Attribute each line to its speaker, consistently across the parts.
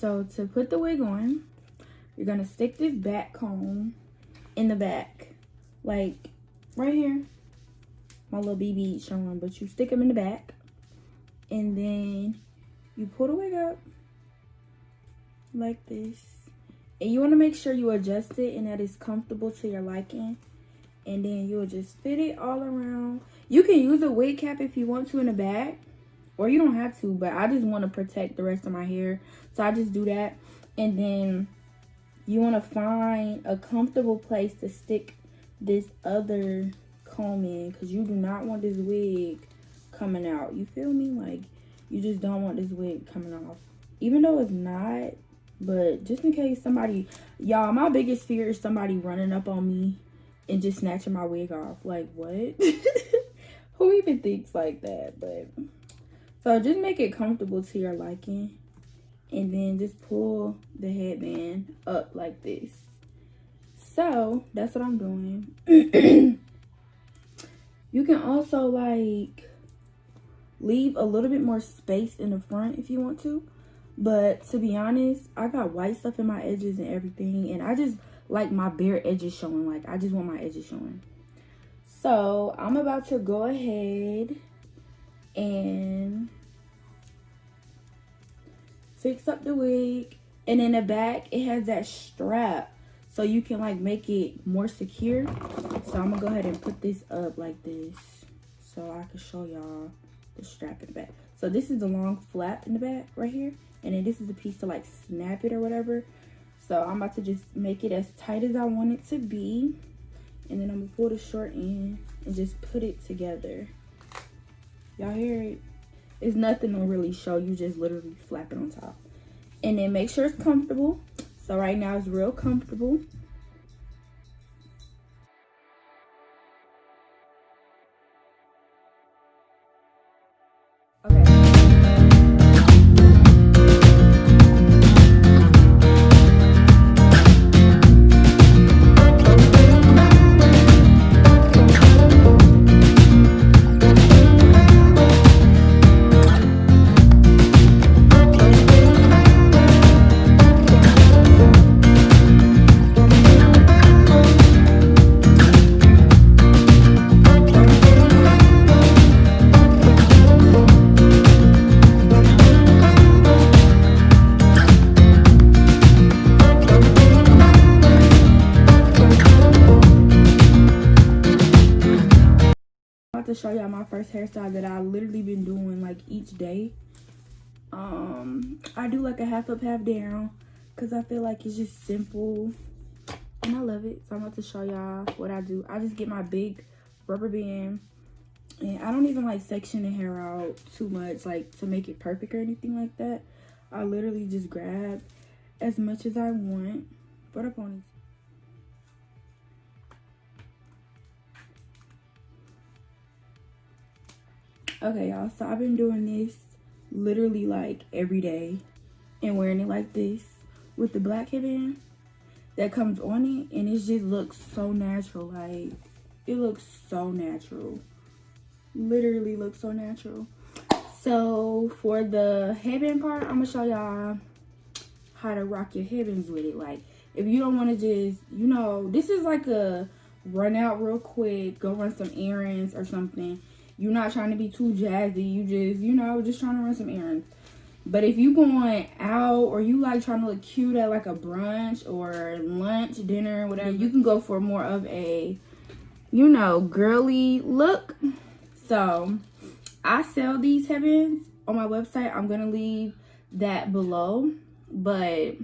Speaker 1: so to put the wig on, you're gonna stick this back comb in the back, like right here. My little BB showing, but you stick them in the back, and then you pull the wig up like this. And you want to make sure you adjust it and that it's comfortable to your liking. And then you'll just fit it all around. You can use a wig cap if you want to in the back. Or you don't have to, but I just want to protect the rest of my hair. So I just do that. And then you want to find a comfortable place to stick this other comb in. Because you do not want this wig coming out. You feel me? Like, you just don't want this wig coming off. Even though it's not but just in case somebody, y'all, my biggest fear is somebody running up on me and just snatching my wig off. Like, what? Who even thinks like that? But, so just make it comfortable to your liking. And then just pull the headband up like this. So, that's what I'm doing. you can also, like, leave a little bit more space in the front if you want to. But to be honest, I got white stuff in my edges and everything. And I just like my bare edges showing. Like, I just want my edges showing. So, I'm about to go ahead and fix up the wig. And in the back, it has that strap. So, you can, like, make it more secure. So, I'm to go ahead and put this up like this. So, I can show y'all the strap in the back. So, this is the long flap in the back right here and then this is the piece to like snap it or whatever so i'm about to just make it as tight as i want it to be and then i'm gonna pull the short end and just put it together y'all hear it? It's nothing to really show. You just literally flap it on top. And then make sure it's comfortable. So right now it's real comfortable y'all my first hairstyle that I literally been doing like each day. Um, I do like a half up, half down because I feel like it's just simple and I love it. So I'm about to show y'all what I do. I just get my big rubber band and I don't even like section the hair out too much like to make it perfect or anything like that. I literally just grab as much as I want for the ponies. Okay, y'all, so I've been doing this literally like every day and wearing it like this with the black headband that comes on it and it just looks so natural. Like, it looks so natural. Literally looks so natural. So, for the headband part, I'm to show y'all how to rock your headbands with it. Like, if you don't want to just, you know, this is like a run out real quick, go run some errands or something you're not trying to be too jazzy. You just, you know, just trying to run some errands. But if you going out or you like trying to look cute at like a brunch or lunch, dinner, whatever, you mm-hmm. can go for more of a, you know, girly look. So I sell these heavens on my website. I'm going to leave that below. But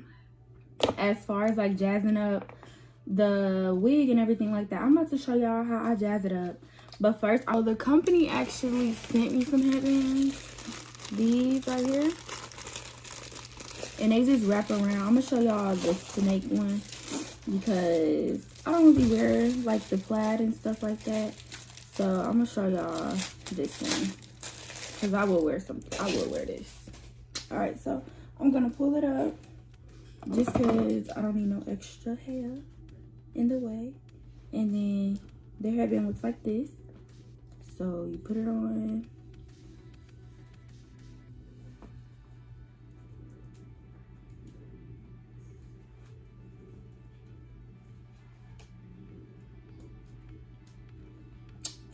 Speaker 1: as far as like jazzing up the wig and everything like that, I'm about to show y'all how I jazz it up. But first, oh, the company actually sent me some headbands. These right here. And they just wrap around. I'm going to show y'all the snake one. Because I don't really wear like the plaid and stuff like that. So I'm going to show y'all this one. Because I will wear something. I will wear this. Alright, so I'm going to pull it up. Just because I don't need no extra hair in the way and then their headband looks like this so you put it on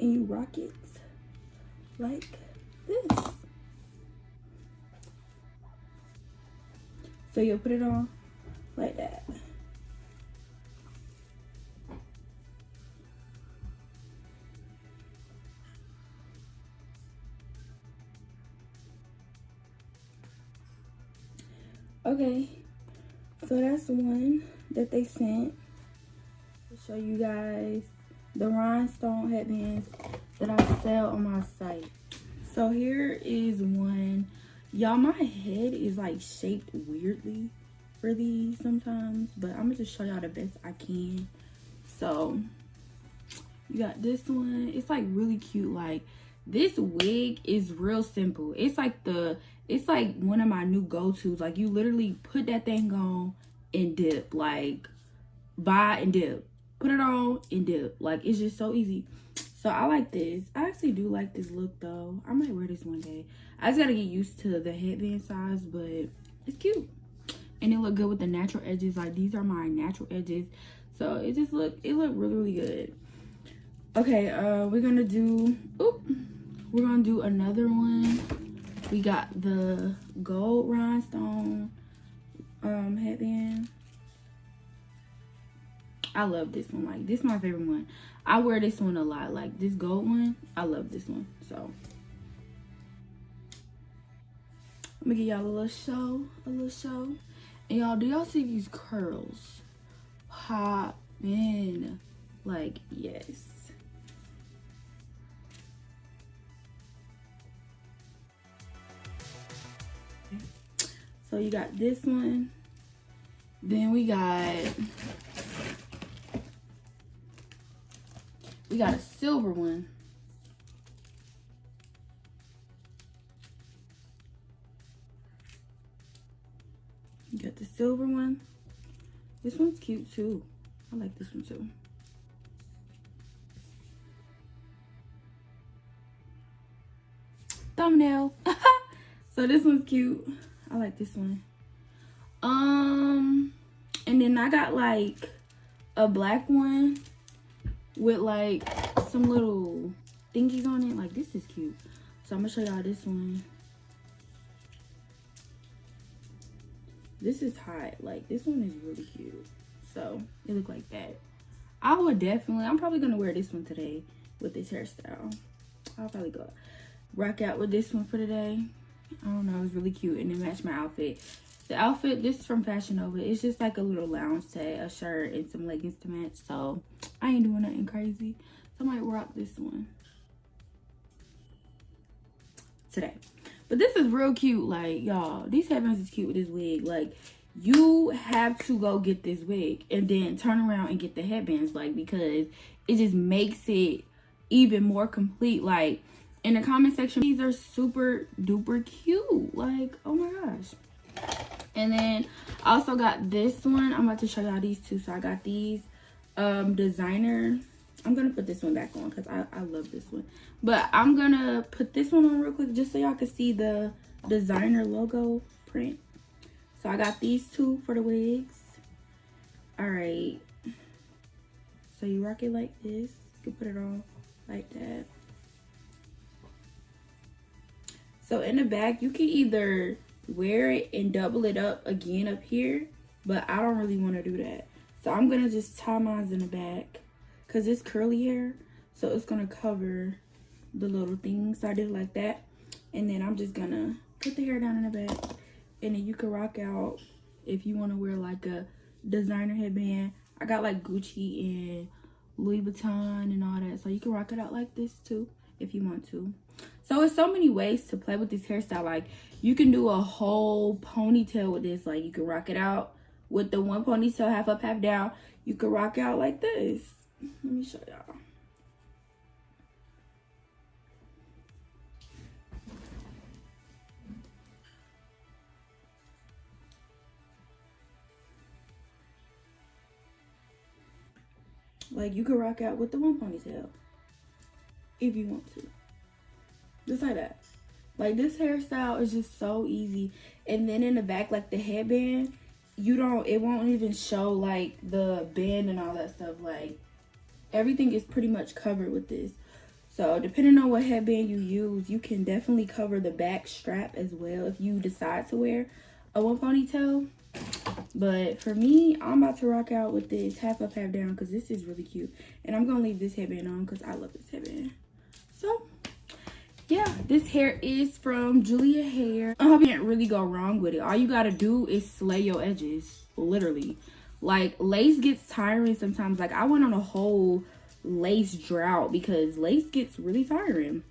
Speaker 1: and you rock it like this. So you'll put it on like that. Okay, so that's one that they sent to show you guys the rhinestone headbands that I sell on my site. So here is one. Y'all, my head is like shaped weirdly for these sometimes, but I'm gonna just show y'all the best I can. So you got this one. It's like really cute. Like this wig is real simple. It's like the it's like one of my new go-tos. Like you literally put that thing on and dip. Like buy and dip. Put it on and dip. Like it's just so easy. So I like this. I actually do like this look though. I might wear this one day. I just gotta get used to the headband size, but it's cute. And it look good with the natural edges. Like these are my natural edges. So it just look it look really, really good. Okay, uh we're gonna do oop, we're gonna do another one we got the gold rhinestone um, headband. I love this one. Like, this is my favorite one. I wear this one a lot. Like, this gold one, I love this one. So, let me give y'all a little show. A little show. And y'all, do y'all see these curls? Pop in. Like, yes. So you got this one. Then we got we got a silver one. You got the silver one. This one's cute too. I like this one too. Thumbnail. so this one's cute. I like this one. Um, and then I got like a black one with like some little thingies on it. Like this is cute. So I'm gonna show y'all this one. This is hot. Like this one is really cute. So it look like that. I would definitely, I'm probably gonna wear this one today with this hairstyle. I'll probably go rock out with this one for today. I don't know, it's really cute and it matched my outfit. The outfit, this is from Fashion Nova. It's just like a little lounge set, a shirt, and some leggings to match. So I ain't doing nothing crazy. So I might rock this one today. But this is real cute. Like, y'all, these headbands is cute with this wig. Like, you have to go get this wig and then turn around and get the headbands. Like, because it just makes it even more complete. Like, in the comment section these are super duper cute. Like oh my gosh. And then i also got this one. I'm about to show y'all these two. So i got these um designer. I'm gonna put this one back on because I, I love this one. But i'm gonna put this one on real quick just so y'all can see the designer logo print. So i got these two for the wigs. All right so you rock it like this. You can put it on like that So in the back, you can either wear it and double it up again up here, but I don't really want to do that. So I'm going to just tie mine in the back because it's curly hair. So it's going to cover the little things. So I did like that. And then I'm just going to put the hair down in the back. And then you can rock out if you want to wear like a designer headband. I got like Gucci and Louis Vuitton and all that. So you can rock it out like this too if you want to. So it's so many ways to play with this hairstyle. Like you can do a whole ponytail with this. Like you can rock it out with the one ponytail half up, half down. You can rock out like this. Let me show y'all. Like you can rock out with the one ponytail if you want to. Just like that. Like this hairstyle is just so easy. And then in the back, like the headband, you don't, it won't even show like the band and all that stuff. Like everything is pretty much covered with this. So depending on what headband you use, you can definitely cover the back strap as well if you decide to wear a one ponytail. But for me, I'm about to rock out with this half up, half down because this is really cute. And I'm going to leave this headband on because I love this headband. This hair is from Julia Hair. I hope you can't really go wrong with it. All you got to do is slay your edges, literally. Like, lace gets tiring sometimes. Like, I went on a whole lace drought because lace gets really tiring.